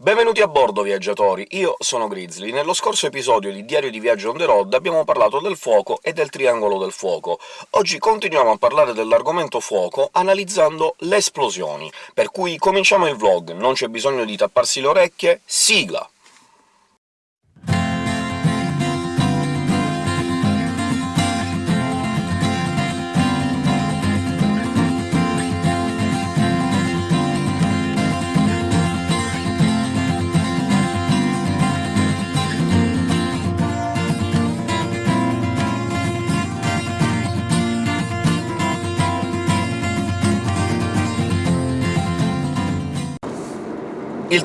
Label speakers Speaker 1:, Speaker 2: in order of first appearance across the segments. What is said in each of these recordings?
Speaker 1: Benvenuti a bordo, viaggiatori! Io sono Grizzly. Nello scorso episodio di Diario di Viaggio on the road abbiamo parlato del fuoco e del triangolo del fuoco. Oggi continuiamo a parlare dell'argomento fuoco analizzando le esplosioni, per cui cominciamo il vlog, non c'è bisogno di tapparsi le orecchie, sigla!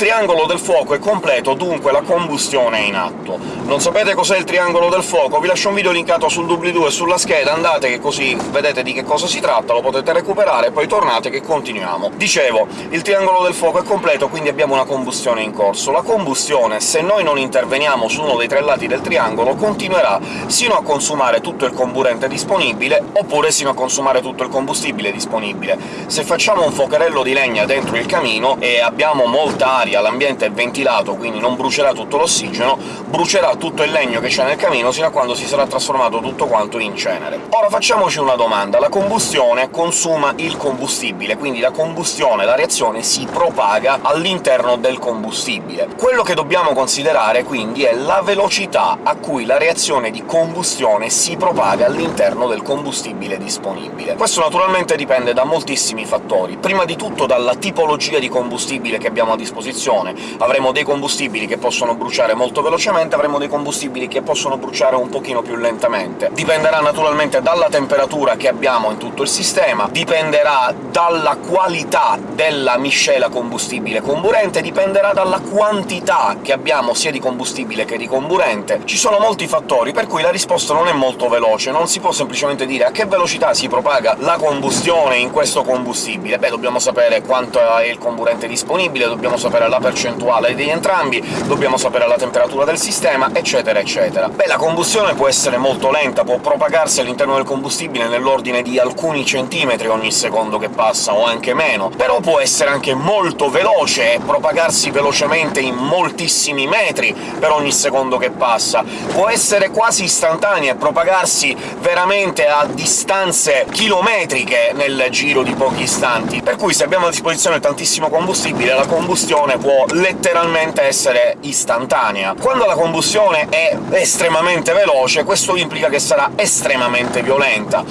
Speaker 1: Triangolo del fuoco è completo, dunque la combustione è in atto. Non sapete cos'è il triangolo del fuoco? Vi lascio un video linkato sul doobly-doo e sulla scheda, andate che così vedete di che cosa si tratta, lo potete recuperare, poi tornate che continuiamo. Dicevo, il triangolo del fuoco è completo, quindi abbiamo una combustione in corso. La combustione, se noi non interveniamo su uno dei tre lati del triangolo, continuerà sino a consumare tutto il comburente disponibile, oppure sino a consumare tutto il combustibile disponibile. Se facciamo un fuocherello di legna dentro il camino e abbiamo molta aria, l'ambiente è ventilato, quindi non brucerà tutto l'ossigeno, brucerà tutto il legno che c'è nel camino sino a quando si sarà trasformato tutto quanto in cenere. Ora facciamoci una domanda. La combustione consuma il combustibile, quindi la combustione, la reazione, si propaga all'interno del combustibile. Quello che dobbiamo considerare, quindi, è la velocità a cui la reazione di combustione si propaga all'interno del combustibile disponibile. Questo naturalmente dipende da moltissimi fattori, prima di tutto dalla tipologia di combustibile che abbiamo a disposizione. Avremo dei combustibili che possono bruciare molto velocemente, avremo dei combustibili che possono bruciare un pochino più lentamente. Dipenderà naturalmente dalla temperatura che abbiamo in tutto il sistema, dipenderà dalla qualità della miscela combustibile comburente, dipenderà dalla quantità che abbiamo sia di combustibile che di comburente. Ci sono molti fattori, per cui la risposta non è molto veloce, non si può semplicemente dire a che velocità si propaga la combustione in questo combustibile. Beh, dobbiamo sapere quanto è il comburente disponibile, dobbiamo sapere la percentuale di entrambi, dobbiamo sapere la temperatura del sistema, eccetera eccetera. Beh, la combustione può essere molto lenta, può propagarsi all'interno del combustibile nell'ordine di alcuni centimetri ogni secondo che passa, o anche meno, però può essere anche molto veloce e propagarsi velocemente in moltissimi metri per ogni secondo che passa. Può essere quasi istantanea e propagarsi veramente a distanze chilometriche nel giro di pochi istanti, per cui se abbiamo a disposizione tantissimo combustibile, la combustione può letteralmente essere istantanea. Quando la combustione è estremamente veloce, questo implica che sarà estremamente violenta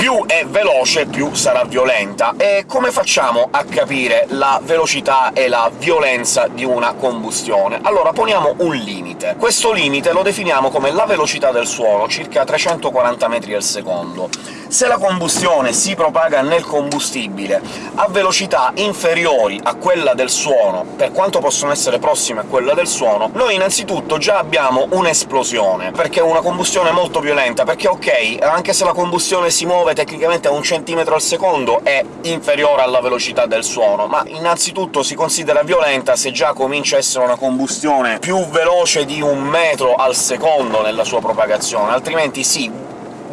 Speaker 1: più è veloce, più sarà violenta. E come facciamo a capire la velocità e la violenza di una combustione? Allora poniamo un limite. Questo limite lo definiamo come la velocità del suono, circa 340 metri al secondo. Se la combustione si propaga nel combustibile a velocità inferiori a quella del suono, per quanto possono essere prossime a quella del suono, noi innanzitutto già abbiamo un'esplosione, perché è una combustione molto violenta, perché ok, anche se la combustione si muove tecnicamente a un centimetro al secondo è inferiore alla velocità del suono, ma innanzitutto si considera violenta se già comincia a essere una combustione più veloce di un metro al secondo nella sua propagazione, altrimenti sì,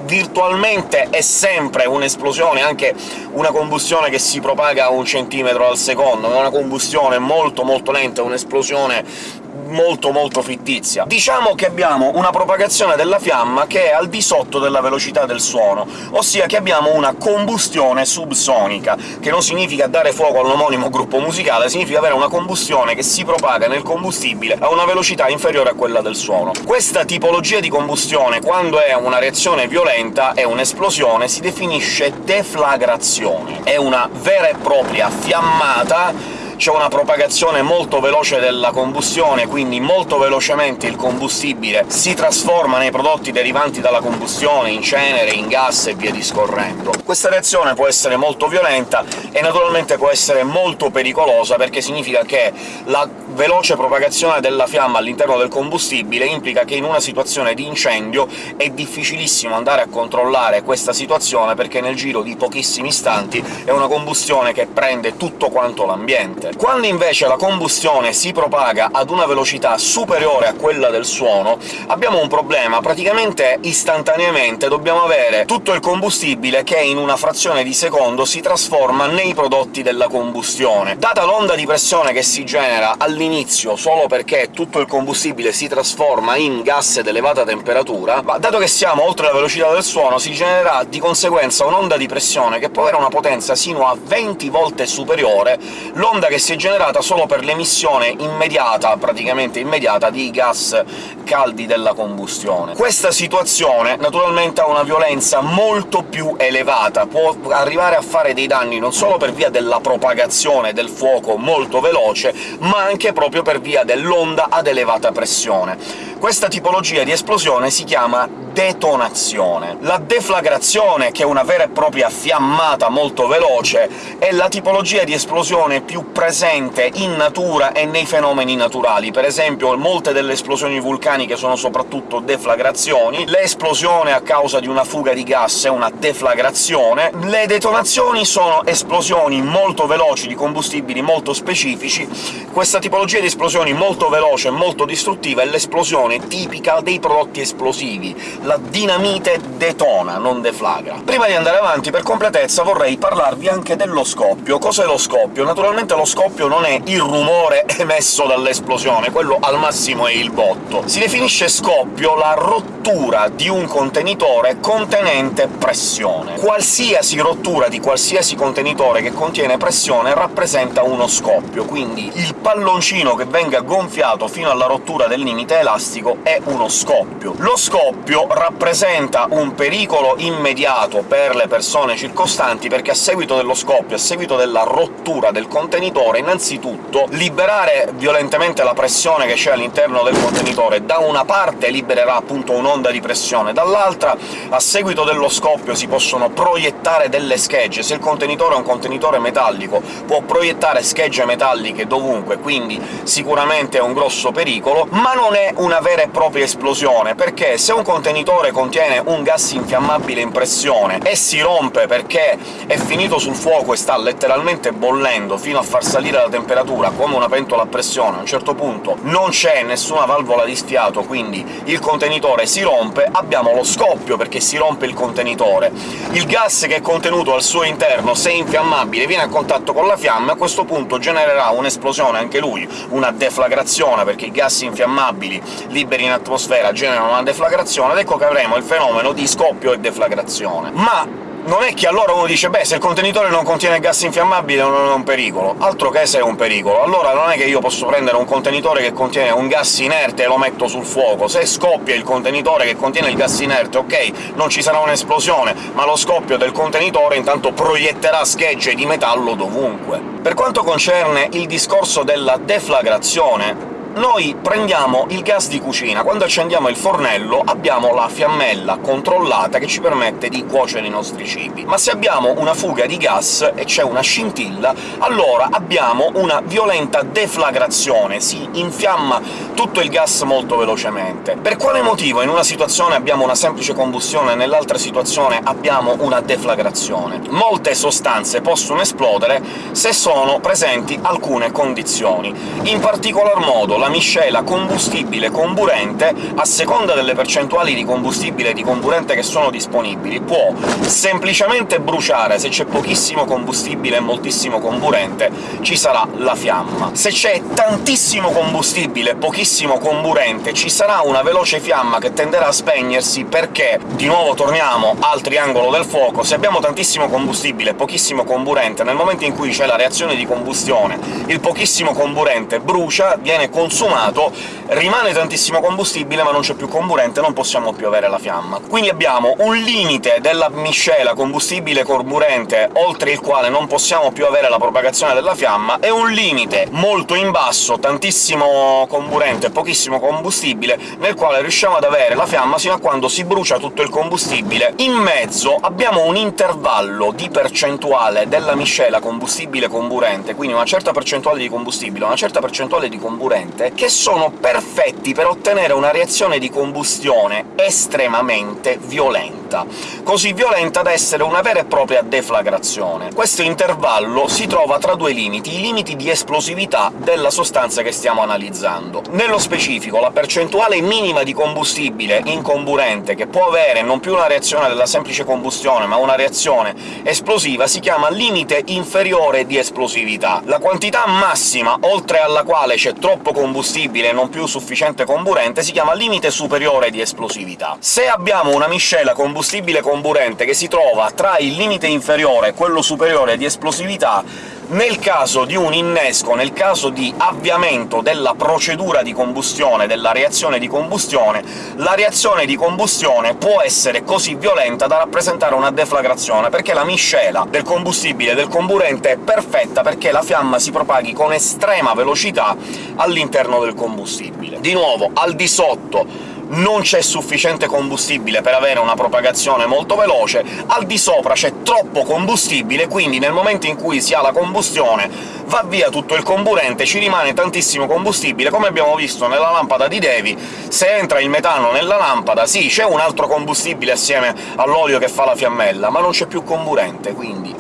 Speaker 1: virtualmente è sempre un'esplosione, anche una combustione che si propaga a un centimetro al secondo, è una combustione molto molto lenta, un'esplosione molto molto fittizia. Diciamo che abbiamo una propagazione della fiamma che è al di sotto della velocità del suono, ossia che abbiamo una combustione subsonica, che non significa dare fuoco all'omonimo gruppo musicale, significa avere una combustione che si propaga nel combustibile a una velocità inferiore a quella del suono. Questa tipologia di combustione, quando è una reazione violenta, è un'esplosione, si definisce deflagrazione. È una vera e propria fiammata c'è una propagazione molto veloce della combustione, quindi molto velocemente il combustibile si trasforma nei prodotti derivanti dalla combustione, in cenere, in gas e via discorrendo. Questa reazione può essere molto violenta e naturalmente può essere molto pericolosa, perché significa che la veloce propagazione della fiamma all'interno del combustibile implica che in una situazione di incendio è difficilissimo andare a controllare questa situazione, perché nel giro di pochissimi istanti è una combustione che prende tutto quanto l'ambiente. Quando invece la combustione si propaga ad una velocità superiore a quella del suono, abbiamo un problema. Praticamente istantaneamente dobbiamo avere tutto il combustibile che in una frazione di secondo si trasforma nei prodotti della combustione. Data l'onda di pressione che si genera all'inizio solo perché tutto il combustibile si trasforma in gas ad elevata temperatura, ma dato che siamo oltre la velocità del suono, si genererà di conseguenza un'onda di pressione che può avere una potenza sino a 20 volte superiore l'onda che si è generata solo per l'emissione immediata, praticamente immediata, di gas caldi della combustione. Questa situazione naturalmente ha una violenza molto più elevata, può arrivare a fare dei danni non solo per via della propagazione del fuoco molto veloce, ma anche proprio per via dell'onda ad elevata pressione. Questa tipologia di esplosione si chiama detonazione. La deflagrazione, che è una vera e propria fiammata molto veloce, è la tipologia di esplosione più presente in natura e nei fenomeni naturali. Per esempio, molte delle esplosioni vulcaniche sono soprattutto deflagrazioni, l'esplosione a causa di una fuga di gas è una deflagrazione, le detonazioni sono esplosioni molto veloci di combustibili molto specifici. Questa tipologia di esplosioni molto veloce e molto distruttiva è l'esplosione tipica dei prodotti esplosivi, la dinamite detona, non deflagra. Prima di andare avanti, per completezza, vorrei parlarvi anche dello scoppio. Cos'è lo scoppio? Naturalmente lo scoppio non è il rumore emesso dall'esplosione, quello al massimo è il botto. Si definisce scoppio la rottura di un contenitore contenente pressione. Qualsiasi rottura di qualsiasi contenitore che contiene pressione rappresenta uno scoppio, quindi il palloncino che venga gonfiato fino alla rottura del limite elastico è uno scoppio. Lo scoppio rappresenta un pericolo immediato per le persone circostanti, perché a seguito dello scoppio, a seguito della rottura del contenitore, innanzitutto liberare violentemente la pressione che c'è all'interno del contenitore da una parte libererà appunto un'onda di pressione, dall'altra a seguito dello scoppio si possono proiettare delle schegge. Se il contenitore è un contenitore metallico può proiettare schegge metalliche dovunque, quindi sicuramente è un grosso pericolo, ma non è una vera e propria esplosione, perché se un contenitore contiene un gas infiammabile in pressione e si rompe perché è finito sul fuoco e sta letteralmente bollendo fino a far salire la temperatura come una pentola a pressione, a un certo punto non c'è nessuna valvola di sfiato, quindi il contenitore si rompe, abbiamo lo scoppio perché si rompe il contenitore. Il gas che è contenuto al suo interno, se infiammabile, viene a contatto con la fiamma, a questo punto genererà un'esplosione anche lui, una deflagrazione, perché i gas infiammabili liberi in atmosfera generano una deflagrazione, ed ecco che avremo il fenomeno di scoppio e deflagrazione. Ma non è che allora uno dice «beh, se il contenitore non contiene gas infiammabile non è un pericolo». Altro che se è un pericolo. Allora non è che io posso prendere un contenitore che contiene un gas inerte e lo metto sul fuoco. Se scoppia il contenitore che contiene il gas inerte, ok, non ci sarà un'esplosione, ma lo scoppio del contenitore intanto proietterà schegge di metallo dovunque. Per quanto concerne il discorso della deflagrazione, noi prendiamo il gas di cucina. Quando accendiamo il fornello abbiamo la fiammella controllata che ci permette di cuocere i nostri cibi. Ma se abbiamo una fuga di gas e c'è una scintilla, allora abbiamo una violenta deflagrazione, si infiamma tutto il gas molto velocemente. Per quale motivo in una situazione abbiamo una semplice combustione e nell'altra situazione abbiamo una deflagrazione? Molte sostanze possono esplodere se sono presenti alcune condizioni. In particolar modo la una miscela combustibile-comburente, a seconda delle percentuali di combustibile e di comburente che sono disponibili, può semplicemente bruciare, se c'è pochissimo combustibile e moltissimo comburente ci sarà la fiamma. Se c'è tantissimo combustibile e pochissimo comburente ci sarà una veloce fiamma che tenderà a spegnersi perché, di nuovo torniamo al triangolo del fuoco, se abbiamo tantissimo combustibile e pochissimo comburente, nel momento in cui c'è la reazione di combustione il pochissimo comburente brucia, viene consumato consumato, rimane tantissimo combustibile ma non c'è più comburente, non possiamo più avere la fiamma. Quindi abbiamo un limite della miscela combustibile-comburente oltre il quale non possiamo più avere la propagazione della fiamma, e un limite molto in basso, tantissimo comburente pochissimo combustibile, nel quale riusciamo ad avere la fiamma sino a quando si brucia tutto il combustibile. In mezzo abbiamo un intervallo di percentuale della miscela combustibile-comburente, quindi una certa percentuale di combustibile, una certa percentuale di comburente, che sono perfetti per ottenere una reazione di combustione estremamente violenta violenta, così violenta da essere una vera e propria deflagrazione. Questo intervallo si trova tra due limiti, i limiti di esplosività della sostanza che stiamo analizzando. Nello specifico, la percentuale minima di combustibile incomburente che può avere non più una reazione della semplice combustione, ma una reazione esplosiva, si chiama limite inferiore di esplosività. La quantità massima oltre alla quale c'è troppo combustibile e non più sufficiente comburente si chiama limite superiore di esplosività. Se abbiamo una miscela combustibile-comburente che si trova tra il limite inferiore e quello superiore di esplosività, nel caso di un innesco, nel caso di avviamento della procedura di combustione, della reazione di combustione, la reazione di combustione può essere così violenta da rappresentare una deflagrazione, perché la miscela del combustibile e del comburente è perfetta perché la fiamma si propaghi con estrema velocità all'interno del combustibile. Di nuovo, al di sotto non c'è sufficiente combustibile per avere una propagazione molto veloce, al di sopra c'è troppo combustibile, quindi nel momento in cui si ha la combustione va via tutto il comburente, ci rimane tantissimo combustibile, come abbiamo visto nella lampada di Devi, se entra il metano nella lampada, sì, c'è un altro combustibile assieme all'olio che fa la fiammella, ma non c'è più comburente, quindi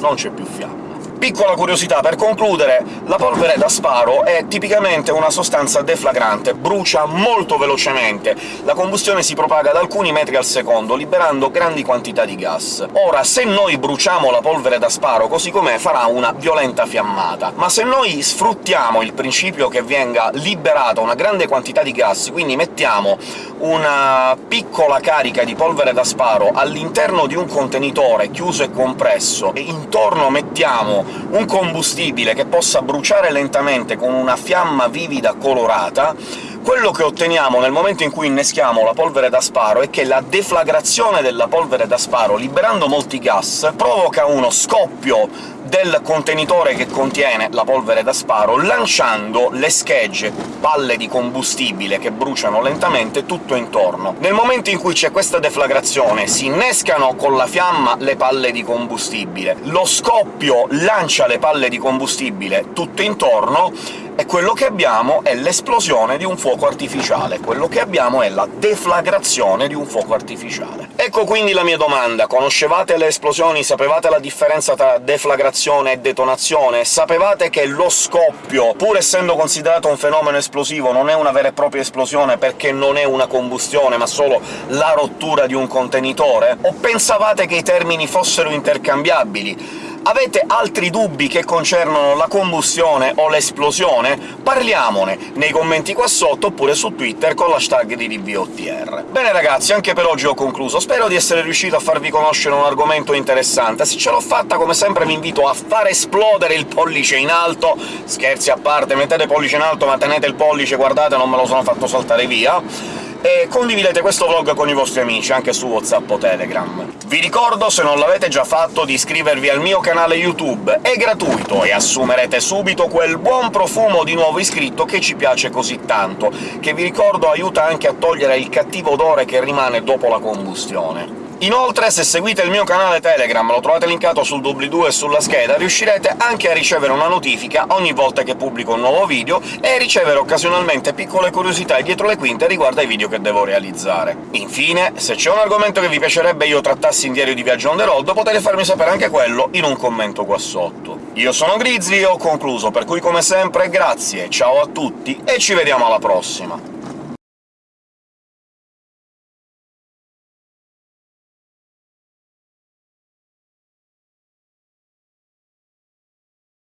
Speaker 1: non c'è più fiamma. Piccola curiosità per concludere, la polvere da sparo è tipicamente una sostanza deflagrante, brucia molto velocemente, la combustione si propaga ad alcuni metri al secondo, liberando grandi quantità di gas. Ora, se noi bruciamo la polvere da sparo così com'è, farà una violenta fiammata, ma se noi sfruttiamo il principio che venga liberata una grande quantità di gas, quindi mettiamo una piccola carica di polvere da sparo all'interno di un contenitore chiuso e compresso, e intorno mettiamo un combustibile che possa bruciare lentamente con una fiamma vivida colorata, quello che otteniamo nel momento in cui inneschiamo la polvere da sparo è che la deflagrazione della polvere da sparo, liberando molti gas, provoca uno scoppio del contenitore che contiene la polvere da sparo, lanciando le schegge, palle di combustibile che bruciano lentamente tutto intorno. Nel momento in cui c'è questa deflagrazione si innescano con la fiamma le palle di combustibile, lo scoppio lancia le palle di combustibile tutto intorno, e quello che abbiamo è l'esplosione di un fuoco artificiale, quello che abbiamo è la deflagrazione di un fuoco artificiale. Ecco quindi la mia domanda. Conoscevate le esplosioni? Sapevate la differenza tra deflagrazione e detonazione? Sapevate che lo scoppio, pur essendo considerato un fenomeno esplosivo, non è una vera e propria esplosione perché non è una combustione, ma solo la rottura di un contenitore? O pensavate che i termini fossero intercambiabili? Avete altri dubbi che concernono la combustione o l'esplosione? Parliamone nei commenti qua sotto, oppure su Twitter con l'hashtag di DBOTR. Bene ragazzi, anche per oggi ho concluso. Spero di essere riuscito a farvi conoscere un argomento interessante. Se ce l'ho fatta, come sempre vi invito a far esplodere il pollice in alto. Scherzi a parte, mettete pollice in alto, ma tenete il pollice, guardate, non me lo sono fatto saltare via e condividete questo vlog con i vostri amici, anche su WhatsApp o Telegram. Vi ricordo, se non l'avete già fatto, di iscrivervi al mio canale YouTube, è gratuito, e assumerete subito quel buon profumo di nuovo iscritto che ci piace così tanto, che vi ricordo aiuta anche a togliere il cattivo odore che rimane dopo la combustione. Inoltre, se seguite il mio canale Telegram, lo trovate linkato sul doobly-doo e sulla scheda, riuscirete anche a ricevere una notifica ogni volta che pubblico un nuovo video e ricevere occasionalmente piccole curiosità dietro le quinte riguardo ai video che devo realizzare. Infine, se c'è un argomento che vi piacerebbe io trattassi in diario di viaggio on the road, potete farmi sapere anche quello in un commento qua sotto. Io sono Grizzly e ho concluso, per cui come sempre grazie, ciao a tutti e ci vediamo alla prossima!